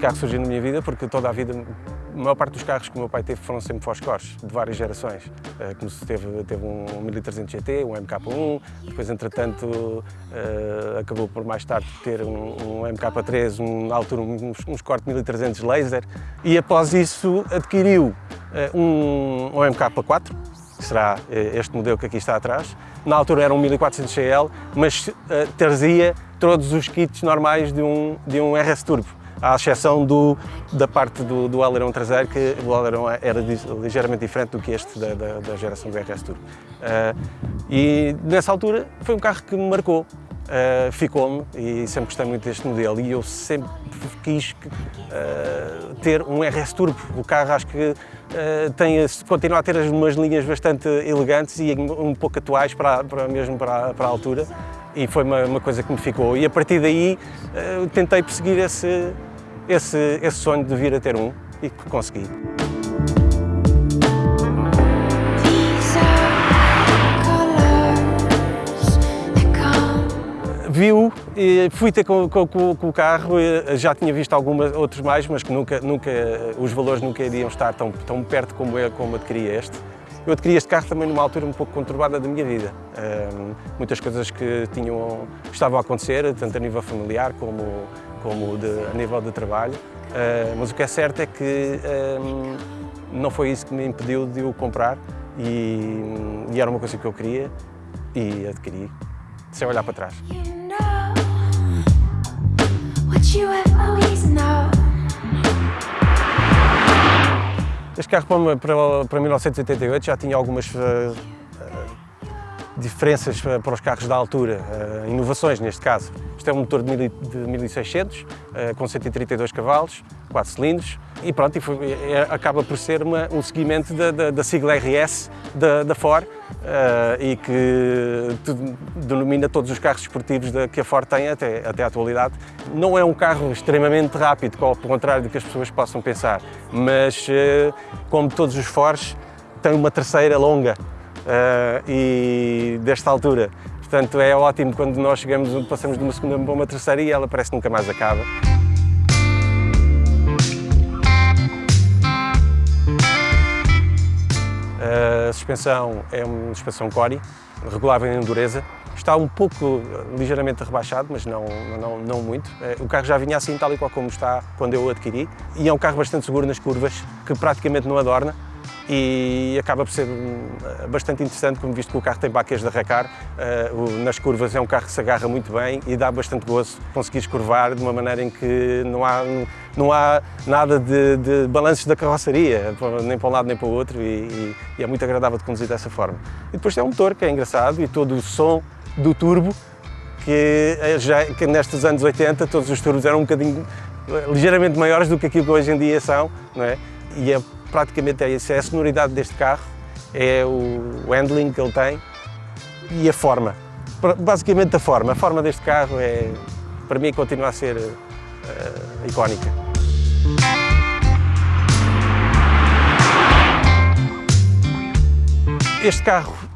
carro surgiu na minha vida porque toda a vida, a maior parte dos carros que o meu pai teve foram sempre Foscors, de várias gerações. Uh, como se teve, teve um 1300 GT, um MK1, depois entretanto uh, acabou por mais tarde ter um, um MK3, um, na altura uns, uns Corte 1300 laser e após isso adquiriu uh, um, um MK4, que será este modelo que aqui está atrás. Na altura era um 1400 CL, mas trazia todos os kits normais de um, de um RS Turbo à exceção do, da parte do, do alerão traseiro, que o alerão era ligeiramente diferente do que este da, da, da geração do RS Turbo. Uh, e nessa altura foi um carro que me marcou, uh, ficou-me e sempre gostei muito deste modelo e eu sempre quis uh, ter um RS Turbo. O carro acho que tem, continua a ter umas linhas bastante elegantes e um pouco atuais para, para mesmo para, para a altura e foi uma, uma, coisa que me ficou. E a partir daí tentei perseguir esse, esse, esse sonho de vir a ter um e que consegui. Viu, fui ter com, com, com, o carro, já tinha visto alguns outros mais, mas que nunca, nunca, os valores nunca iriam estar tão, tão perto como, eu, como adquiri este. Eu adquiri este carro também numa altura um pouco conturbada da minha vida. Um, muitas coisas que, tinham, que estavam a acontecer, tanto a nível familiar como como de, a nível de trabalho, uh, mas o que é certo é que um, não foi isso que me impediu de o comprar e, e, era uma coisa que eu queria e adquiri, sem olhar para trás. este carro para, para 1988 já tinha algumas uh, diferenças para os carros da altura, uh, inovações neste caso. Isto é um motor de 1600, uh, com 132 cavalos, 4 cilindros, e pronto, acaba por ser uma, um seguimento da, da, da sigla RS da, da Ford e que denomina todos os carros esportivos que a Ford tem até, até à atualidade. Não é um carro extremamente rápido, ao contrário do que as pessoas possam pensar, mas como todos os Fords, tem uma terceira longa e desta altura. Portanto, é ótimo quando nós chegamos, passamos de uma segunda para uma terceira e ela parece que nunca mais acaba. A suspensão é uma suspensão Cori, regulável em dureza. Está um pouco, ligeiramente rebaixado, mas não, não, não muito. Eh, o carro já vinha assim, tal e qual como está quando eu o adquiri. E é um carro bastante seguro nas curvas, que praticamente não adorna e acaba por ser bastante interessante, como visto que o carro tem baquês de arrancar, uh, nas curvas é um carro que se agarra muito bem e dá bastante gozo conseguir curvar de uma maneira em que não há, não há nada de, de balanços da carroceria, nem para um lado nem para o outro, e, e, é muito agradável de conduzir dessa forma. E depois tem um motor que é engraçado e todo o som do turbo, que, é já, que nestes anos 80 todos os turbos eram um bocadinho ligeiramente maiores do que aquilo que hoje em dia são, não é? E é praticamente é é a sonoridade deste carro, é o handling que ele tem e a forma. Basicamente a forma. A forma deste carro é, para mim, continua a ser uh, icónica. Este carro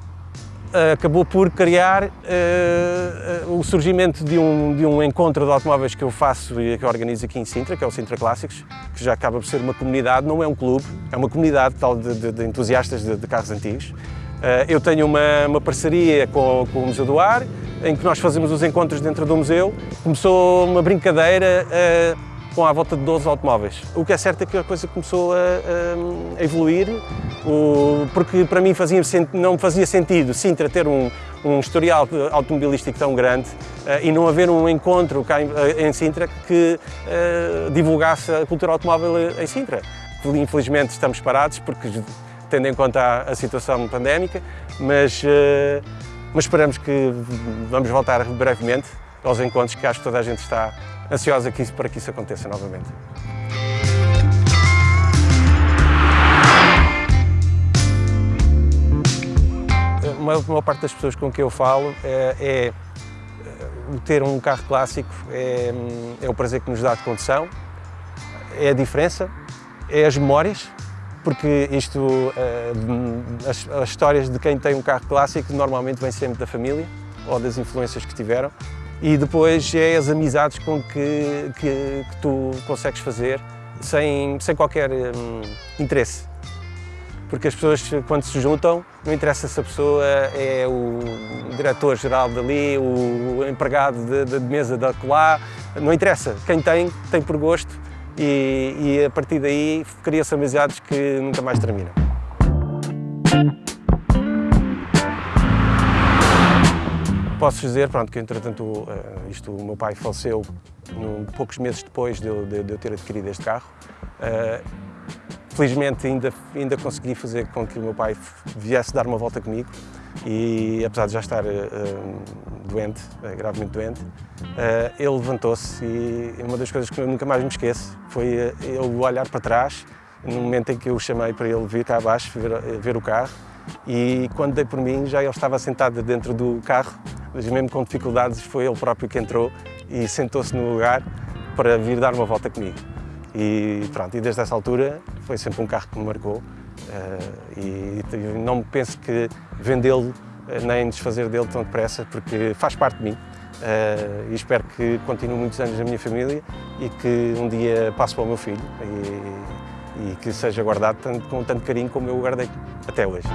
acabou por criar uh, o surgimento de um, de um encontro de automóveis que eu faço e que eu organizo aqui em Sintra, que é o Sintra Clássicos, que já acaba por ser uma comunidade, não é um clube, é uma comunidade tal de, de, de entusiastas de, de, carros antigos. Uh, eu tenho uma, uma parceria com, com, o Museu do Ar, em que nós fazemos os encontros dentro do museu. Começou uma brincadeira com à volta de 12 automóveis. O que é certo é que a coisa começou a, a, evoluir, porque para mim fazia, não fazia sentido Sintra ter um, um historial automobilístico tão grande uh, e não haver um encontro cá em, em Sintra que uh, divulgasse a cultura automóvel em Sintra. Infelizmente estamos parados porque tendo em conta a, a situação pandémica, mas, mas esperamos que vamos voltar brevemente aos encontros que acho que toda a gente está ansiosa para que isso aconteça novamente. Uma maior parte das pessoas com quem eu falo é, é ter um carro clássico é, é, o prazer que nos dá de condução, é a diferença, é as memórias, porque isto, eh, as, as histórias de quem tem um carro clássico normalmente vêm sempre da família ou das influências que tiveram e depois é as amizades com que, que, que tu consegues fazer sem, sem qualquer hum, interesse. Porque as pessoas, quando se juntam, não interessa se a pessoa é o diretor-geral dali, o empregado de mesa da colá, não interessa. Quem tem, tem por gosto e, e a partir daí cria-se amizades que nunca mais terminam. Posso dizer pronto, que, entretanto, eh, isto, o meu pai faleceu um, poucos meses depois de eu, de, de eu ter adquirido este carro. Uh, felizmente, ainda, ainda consegui fazer com que o meu pai viesse dar uma volta comigo e, apesar de já estar uh, doente, gravemente doente, ele levantou-se e uma das coisas que eu nunca mais me esqueço foi ele olhar para trás no momento em que eu o chamei para ele vir cá abaixo ver, ver o carro e quando dei por mim já ele estava sentado dentro do carro mas mesmo com dificuldades foi ele próprio que entrou e sentou-se no lugar para vir dar uma volta comigo. E pronto, e desde essa altura foi sempre um carro que me marcou uh, e, não penso que vendê-lo eh, nem desfazer dele tão depressa porque faz parte de mim uh, e espero que continue muitos anos na minha família e que um dia passe para o meu filho e, e que seja guardado tanto, com tanto carinho como eu o guardei até hoje.